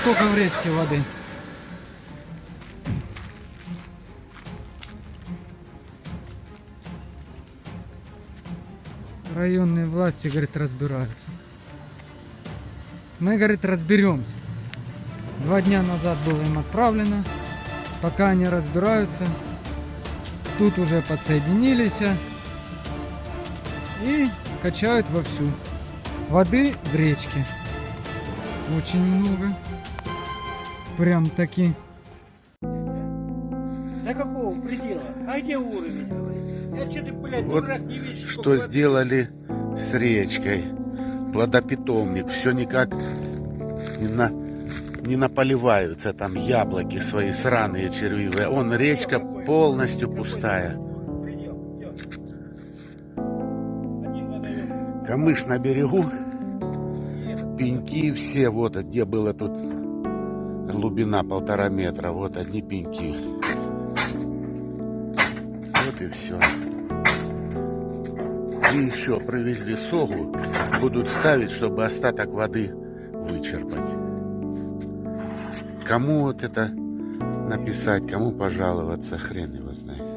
сколько в речке воды. Районные власти, говорит, разбираются. Мы, говорит, разберемся. Два дня назад было им отправлено. Пока они разбираются, тут уже подсоединились и качают вовсю. Воды в речке. Очень много. Прям таки. До какого предела? А где уровень? Я что ты, блядь, Вот дурак, не видишь? Что воды? сделали с речкой. Плодопитомник. Все никак не, на, не наполиваются там яблоки свои сраные червивые. Он речка полностью пустая. Камыш на берегу. Пеньки все. Вот где было тут глубина полтора метра. Вот одни пеньки. Вот и все. И еще привезли согу. Будут ставить, чтобы остаток воды вычерпать. Кому вот это написать, кому пожаловаться, хрен его знает.